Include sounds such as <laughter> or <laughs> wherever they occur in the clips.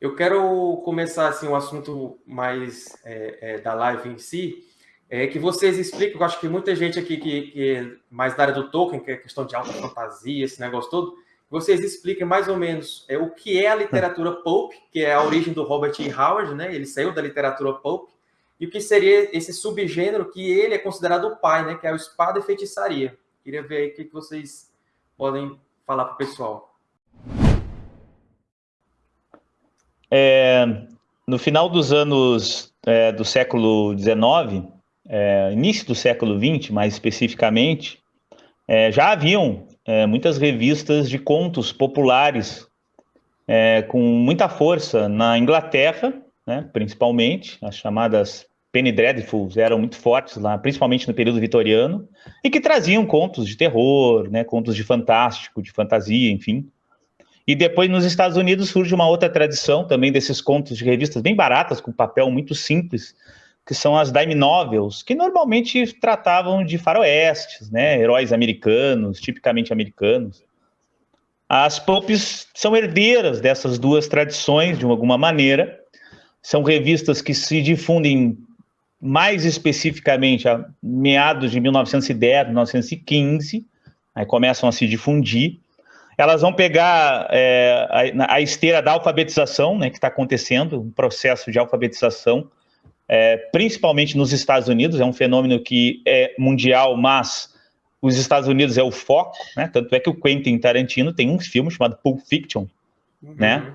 Eu quero começar assim, um assunto mais é, é, da live em si, é que vocês expliquem, eu acho que muita gente aqui que, que é mais da área do Tolkien, que é questão de alta fantasia, esse negócio todo, vocês expliquem mais ou menos é, o que é a literatura pulp, que é a origem do Robert E. Howard, né? Ele saiu da literatura pulp, e o que seria esse subgênero que ele é considerado o pai, né? Que é o espada e feitiçaria. Queria ver aí o que vocês podem falar para o pessoal. É, no final dos anos é, do século XIX, é, início do século XX, mais especificamente, é, já haviam é, muitas revistas de contos populares é, com muita força na Inglaterra, né, principalmente, as chamadas Penny Dreadfuls eram muito fortes lá, principalmente no período vitoriano, e que traziam contos de terror, né, contos de fantástico, de fantasia, enfim. E depois nos Estados Unidos surge uma outra tradição também desses contos de revistas bem baratas, com papel muito simples, que são as dime novels, que normalmente tratavam de faroestes, né, heróis americanos, tipicamente americanos. As pulps são herdeiras dessas duas tradições, de alguma maneira. São revistas que se difundem mais especificamente a meados de 1910, 1915, aí começam a se difundir. Elas vão pegar é, a, a, esteira da alfabetização, né, que está acontecendo, um processo de alfabetização é, principalmente nos Estados Unidos, é um fenômeno que é mundial, mas os Estados Unidos é o foco, né? Tanto é que o Quentin Tarantino tem um filme chamado Pulp Fiction, uhum. né?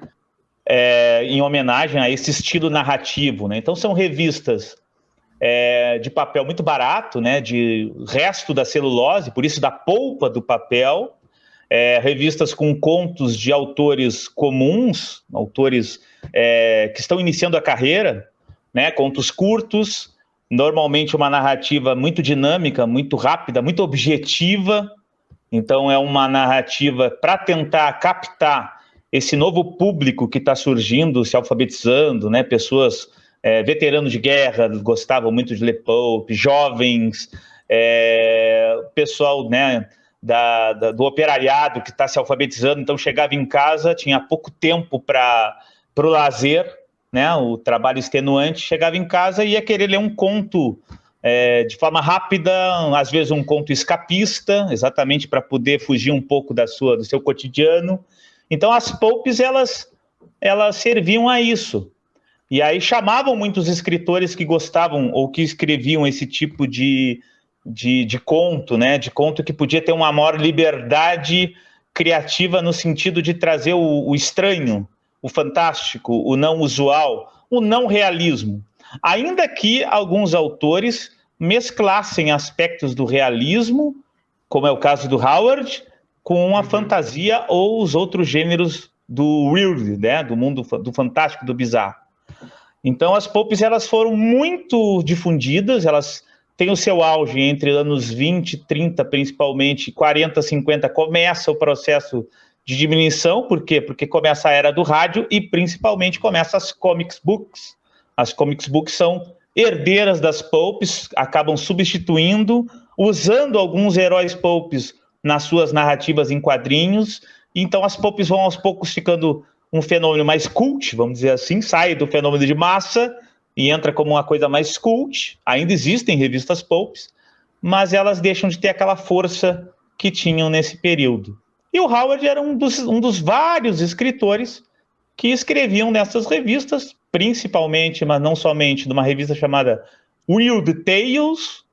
É, em homenagem a esse estilo narrativo, né? Então são revistas é, de papel muito barato, né? De resto da celulose, por isso da polpa do papel, é, revistas com contos de autores comuns, autores é, que estão iniciando a carreira, né? Contos curtos, normalmente uma narrativa muito dinâmica, muito rápida, muito objetiva. Então é uma narrativa para tentar captar esse novo público que está surgindo, se alfabetizando, né? Pessoas é, veteranos de guerra gostavam muito de ler Pope, jovens, é, pessoal, né? Da, da, do operariado que está se alfabetizando, então chegava em casa, tinha pouco tempo para o lazer, né, o trabalho extenuante, chegava em casa e ia querer ler um conto é, de forma rápida, às vezes um conto escapista, exatamente para poder fugir um pouco da sua, do seu cotidiano. Então as poupes elas elas serviam a isso. E aí chamavam muitos escritores que gostavam ou que escreviam esse tipo de, de, de conto, né? De conto que podia ter uma maior liberdade criativa no sentido de trazer o, o estranho, o fantástico, o não usual, o não realismo. Ainda que alguns autores mesclassem aspectos do realismo, como é o caso do Howard, com a uhum. fantasia ou os outros gêneros do weird, né, do mundo do fantástico, do bizarro. Então as pulps elas foram muito difundidas, elas têm o seu auge entre anos 20, 30 principalmente, 40, 50 começa o processo de diminuição, por quê? Porque começa a era do rádio e principalmente começa as comics books. As comics books são herdeiras das pulps, acabam substituindo, usando alguns heróis pulps nas suas narrativas em quadrinhos. Então as pulps vão aos poucos ficando um fenômeno mais cult, vamos dizer assim, sai do fenômeno de massa e entra como uma coisa mais cult. Ainda existem revistas pulps, mas elas deixam de ter aquela força que tinham nesse período. E o Howard era um dos, um dos vários escritores que escreviam nessas revistas, principalmente, mas não somente, numa revista chamada Weird Tales,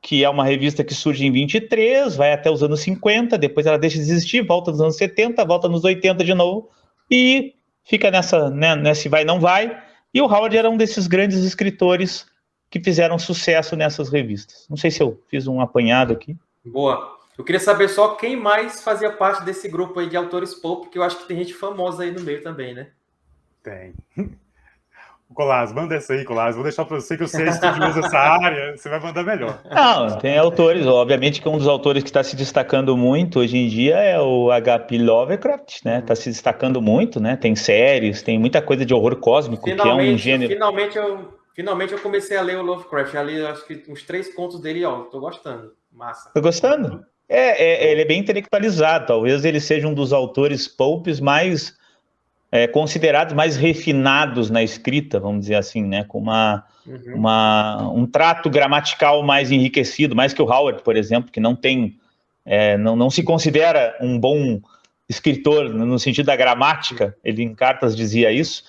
que é uma revista que surge em 23, vai até os anos 50, depois ela deixa de existir, volta nos anos 70, volta nos 80 de novo, e fica nessa, né, nesse vai não vai. E o Howard era um desses grandes escritores que fizeram sucesso nessas revistas. Não sei se eu fiz um apanhado aqui. Boa. Eu queria saber só quem mais fazia parte desse grupo aí de autores pop, porque eu acho que tem gente famosa aí no meio também, né? Tem. Colás, manda essa aí, Colás. Vou deixar para você que eu sei se tu usa essa área, você vai mandar melhor. Não, tem autores. Obviamente que um dos autores que está se destacando muito hoje em dia é o H.P. Lovecraft, né? Está se destacando muito, né? Tem séries, tem muita coisa de horror cósmico, finalmente, que é um gênero. Finalmente eu, finalmente eu comecei a ler o Lovecraft. Ali, acho que uns três contos dele, ó. Tô gostando. Massa. Tô gostando? É, é, ele é bem intelectualizado, talvez ele seja um dos autores popes mais é, considerados mais refinados na escrita, vamos dizer assim, né? Com uma, uhum. uma, um trato gramatical mais enriquecido, mais que o Howard, por exemplo, que não tem, é, não, não se considera um bom escritor no sentido da gramática, ele em cartas dizia isso.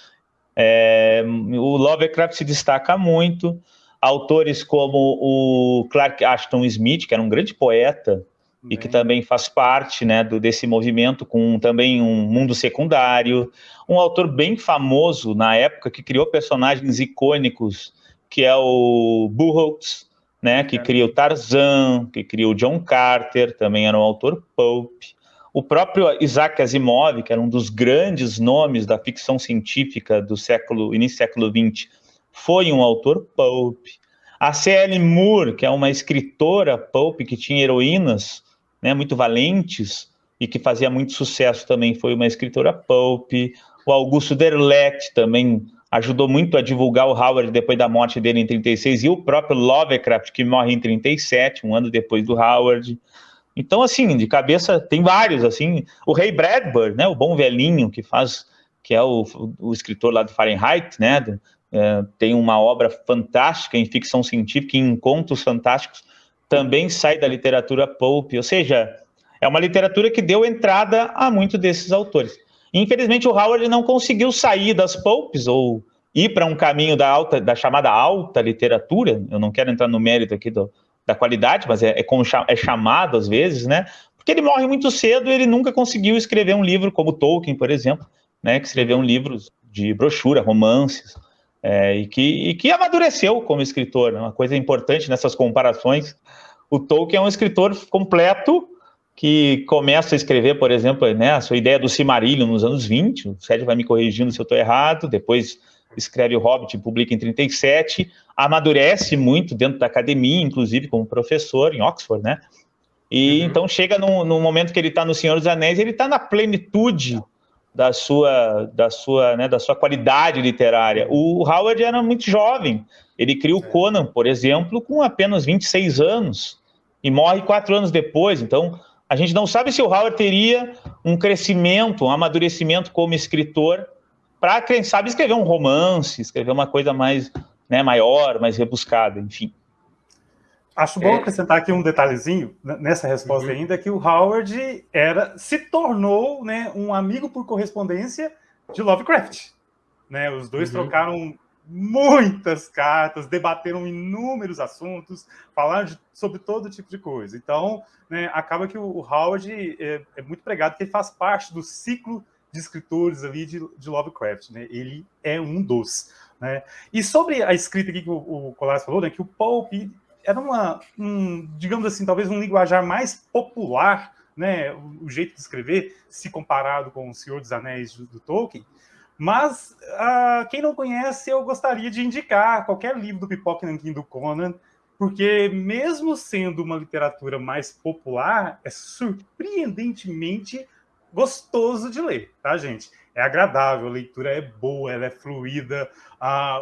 É, o Lovecraft se destaca muito. Autores como o Clark Ashton Smith, que era um grande poeta, Bem. e que também faz parte né, do, desse movimento, com também um mundo secundário. Um autor bem famoso na época que criou personagens icônicos, que é o Burroughs, né, que é. cria o Tarzan, que cria o John Carter, também era um autor pulp. O próprio Isaac Asimov, que era um dos grandes nomes da ficção científica do século início do século XX, foi um autor pulp. A C.L. Moore, que é uma escritora pulp que tinha heroínas né, muito valentes e que fazia muito sucesso também, foi uma escritora pulp. O Augusto Derleth também ajudou muito a divulgar o Howard depois da morte dele em 36 e o próprio Lovecraft que morre em 37, um ano depois do Howard. Então, assim, de cabeça tem vários, assim, o Ray Bradbury, né, o bom velhinho que faz, que é o, o escritor lá do Fahrenheit, né, é, tem uma obra fantástica em ficção científica, em contos fantásticos, também sai da literatura pulp, ou seja, é uma literatura que deu entrada a muitos desses autores. Infelizmente, o Howard não conseguiu sair das pulps ou ir para um caminho da alta, da chamada alta literatura. Eu não quero entrar no mérito aqui do, da qualidade, mas é, é como é chamado às vezes, né? Porque ele morre muito cedo ele nunca conseguiu escrever um livro como Tolkien, por exemplo, né? Que escreveu um livro de brochura, romances, é, e, que, e que amadureceu como escritor. Né? Uma coisa importante nessas comparações o Tolkien é um escritor completo que começa a escrever, por exemplo, né, a sua ideia do Silmarillion nos anos 20, o Sérgio vai me corrigindo se eu estou errado, depois escreve o Hobbit e publica em 37, amadurece muito dentro da academia, inclusive como professor em Oxford, né? E uhum. então chega no, momento que ele está no Senhor dos Anéis, ele está na plenitude da sua, da sua, né, da sua qualidade literária. O Howard era muito jovem. Ele cria o Conan, por exemplo, com apenas 26 anos e morre quatro anos depois. Então, a gente não sabe se o Howard teria um crescimento, um amadurecimento como escritor para, quem sabe, escrever um romance, escrever uma coisa mais né, maior, mais rebuscada, enfim. Acho bom é... acrescentar aqui um detalhezinho nessa resposta uhum. ainda, que o Howard era, se tornou né, um amigo por correspondência de Lovecraft. Né, os dois uhum. trocaram muitas cartas, debateram inúmeros assuntos, falaram de, sobre todo tipo de coisa. Então, né, acaba que o, o Howard é, é, muito pregado que ele faz parte do ciclo de escritores ali de, de Lovecraft. Né? Ele é um dos. Né? E sobre a escrita aqui que o, o Colas falou, né, que o Pope era uma, um, digamos assim, talvez um linguajar mais popular, né, o, jeito de escrever, se comparado com o Senhor dos Anéis do, Tolkien, mas, uh, quem não conhece, eu gostaria de indicar qualquer livro do Pipoque Nankin do Conan, porque mesmo sendo uma literatura mais popular, é surpreendentemente gostoso de ler, tá, gente? É agradável, a leitura é boa, ela é fluida,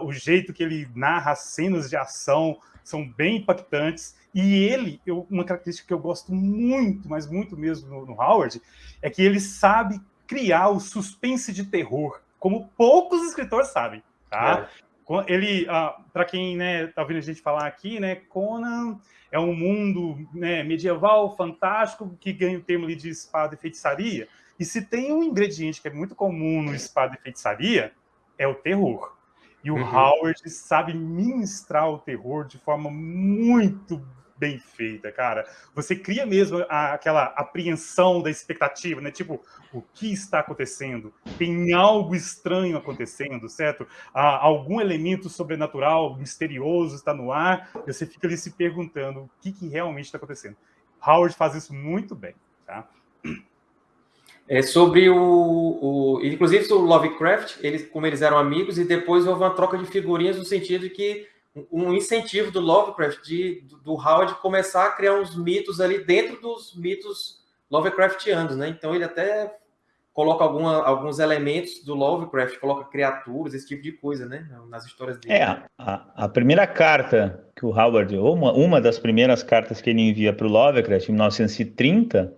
o jeito que ele narra as cenas de ação são bem impactantes, e ele, eu, uma característica que eu gosto muito, mas muito mesmo no, no Howard, é que ele sabe criar o suspense de terror como poucos escritores sabem, tá? É. Ele, ah, para quem né, tá ouvindo a gente falar aqui, né, Conan é um mundo né, medieval, fantástico, que ganha o termo de espada e feitiçaria. E se tem um ingrediente que é muito comum no espada e feitiçaria, é o terror. E o uhum. Howard sabe ministrar o terror de forma muito bem feita, cara. Você cria mesmo a, aquela apreensão da expectativa, né? Tipo, o que está acontecendo? Tem algo estranho acontecendo, certo? Há algum elemento sobrenatural, misterioso está no ar, e você fica ali se perguntando o que, que realmente está acontecendo. Howard faz isso muito bem, tá? É sobre o, o, inclusive o Lovecraft, eles como eles eram amigos e depois houve uma troca de figurinhas no sentido de que um incentivo do Lovecraft, de, do Howard começar a criar uns mitos ali dentro dos mitos Lovecraftianos, né? Então ele até coloca alguma, alguns elementos do Lovecraft, coloca criaturas, esse tipo de coisa, né? Nas histórias dele. É, a, a primeira carta que o Howard, ou uma, uma das primeiras cartas que ele envia para o Lovecraft, em 1930,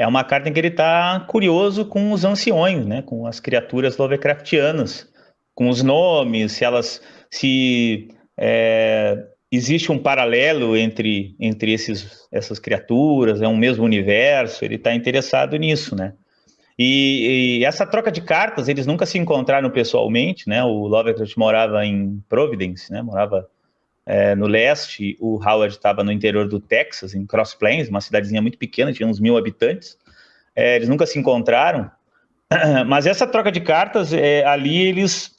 é uma carta em que ele está curioso com os anciões, né? Com as criaturas Lovecraftianas, com os nomes, se elas se é, existe um paralelo entre, entre esses, essas criaturas, é um mesmo universo, ele está interessado nisso, né? E, e, essa troca de cartas, eles nunca se encontraram pessoalmente, né? O Lovecraft morava em Providence, né? Morava é, no leste, o Howard estava no interior do Texas, em Cross Plains, uma cidadezinha muito pequena, tinha uns mil habitantes. É, eles nunca se encontraram, <clears throat> mas essa troca de cartas, é, ali eles,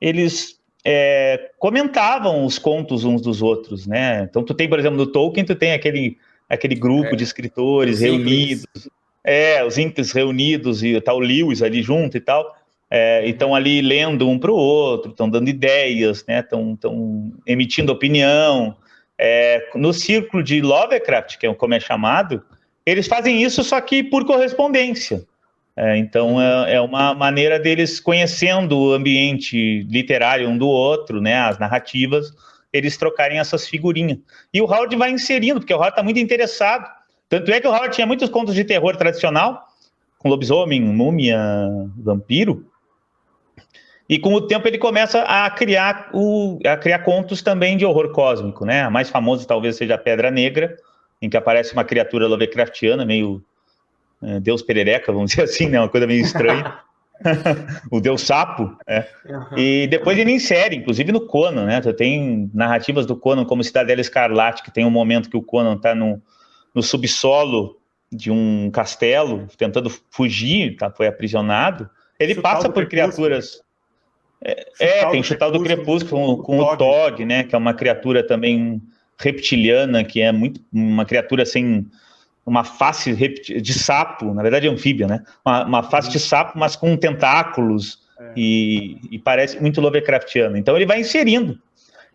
eles é, comentavam os contos uns dos outros, né? Então tu tem, por exemplo, no Tolkien, tu tem aquele, aquele grupo é. de escritores reunidos, é, os Incas reunidos e tal, Lewis ali junto e tal, é, estão ali lendo um para o outro, estão dando ideias, né? Estão emitindo opinião. É, no círculo de Lovecraft, que é como é chamado, eles fazem isso só que por correspondência. É, então é, é, uma maneira deles conhecendo o ambiente literário um do outro, né, as narrativas, eles trocarem essas figurinhas. E o Howard vai inserindo, porque o Howard está muito interessado. Tanto é que o Howard tinha muitos contos de terror tradicional, com lobisomem, múmia, vampiro. E com o tempo ele começa a criar, o, a criar contos também de horror cósmico, né? A mais famosa talvez seja a Pedra Negra, em que aparece uma criatura Lovecraftiana, meio é, Deus Perereca, vamos <laughs> dizer assim, né? Uma coisa meio estranha. <laughs> o Deus Sapo, né? Uhum. E depois ele insere, inclusive no Conan, né? Tem narrativas do Conan como Cidadela Escarlate, que tem um momento que o Conan está no, no subsolo de um castelo, tentando fugir, tá? foi aprisionado. Ele chutal passa por criaturas. É, é tem chutal do crepúsculo com, com o Tog, né? Que é uma criatura também reptiliana, que é muito uma criatura sem uma face de sapo, na verdade é anfíbia, né? Uma, uma face de sapo, mas com tentáculos é. e, e, parece muito Lovecraftiano. Então ele vai inserindo.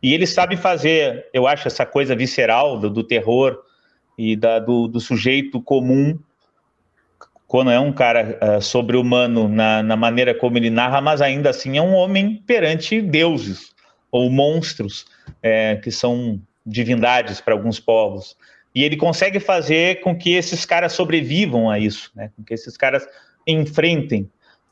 E ele sabe fazer, eu acho, essa coisa visceral do, do terror e da, do, do, sujeito comum, quando é um cara uh, sobre-humano na, na maneira como ele narra, mas ainda assim é um homem perante deuses ou monstros, é, que são divindades para alguns povos. E ele consegue fazer com que esses caras sobrevivam a isso, né? com que esses caras enfrentem.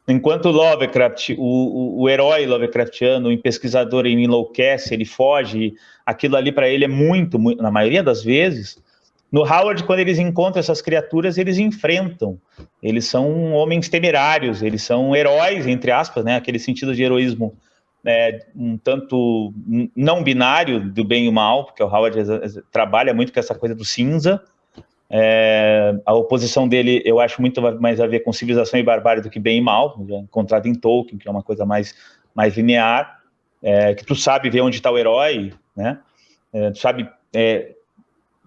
Enquanto Lovecraft, o, o, o herói Lovecraftiano, o pesquisador, ele enlouquece, ele foge, aquilo ali para ele é muito, muito, na maioria das vezes. No Howard, quando eles encontram essas criaturas, eles enfrentam. Eles são homens temerários, eles são heróis, entre aspas, né? aquele sentido de heroísmo é, um tanto não binário do bem e mal, porque o Howard trabalha muito com essa coisa do cinza. É, a oposição dele eu acho muito mais a ver com civilização e barbárie do que bem e mal, encontrado em Tolkien, que é uma coisa mais, mais linear, é, que tu sabe ver onde está o herói, né? É, tu sabe é,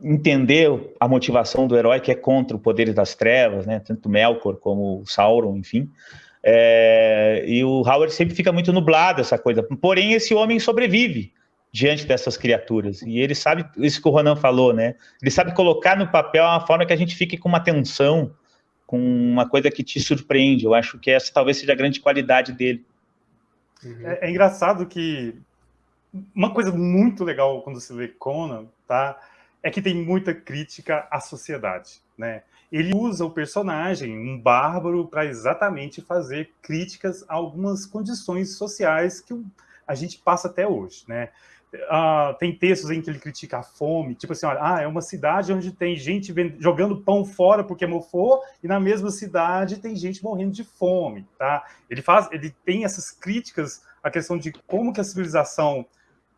entender a motivação do herói que é contra o poder das trevas, né? Tanto Melkor como Sauron, enfim. É, e o Howard sempre fica muito nublado essa coisa. Porém, esse homem sobrevive diante dessas criaturas. E ele sabe, isso que o Ronan falou, né? Ele sabe colocar no papel uma forma que a gente fique com uma tensão, com uma coisa que te surpreende. Eu acho que essa talvez seja a grande qualidade dele. Uhum. É, é engraçado que uma coisa muito legal quando se lê Conan, tá? É que tem muita crítica à sociedade, né? ele usa o personagem, um bárbaro, para exatamente fazer críticas a algumas condições sociais que a gente passa até hoje, né? Uh, tem textos em que ele critica a fome, tipo assim, olha, ah, é uma cidade onde tem gente jogando pão fora porque mofou, e na mesma cidade tem gente morrendo de fome, tá? Ele faz, ele tem essas críticas à questão de como que a civilização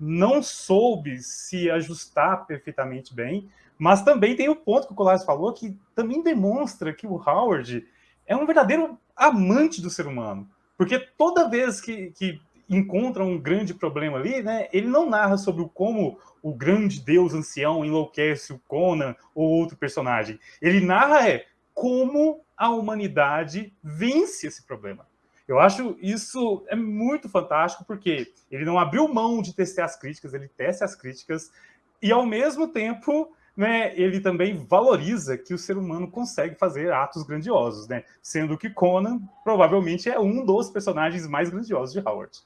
não soube se ajustar perfeitamente bem, mas também tem o ponto que o Colares falou, que também demonstra que o Howard é um verdadeiro amante do ser humano. Porque toda vez que, que encontra um grande problema ali, né, ele não narra sobre como o grande deus ancião enlouquece o Conan ou outro personagem. Ele narra é, como a humanidade vence esse problema. Eu acho isso é muito fantástico, porque ele não abriu mão de testar as críticas, ele testa as críticas, e ao mesmo tempo né, ele também valoriza que o ser humano consegue fazer atos grandiosos, né? Sendo que Conan provavelmente é um dos personagens mais grandiosos de Howard.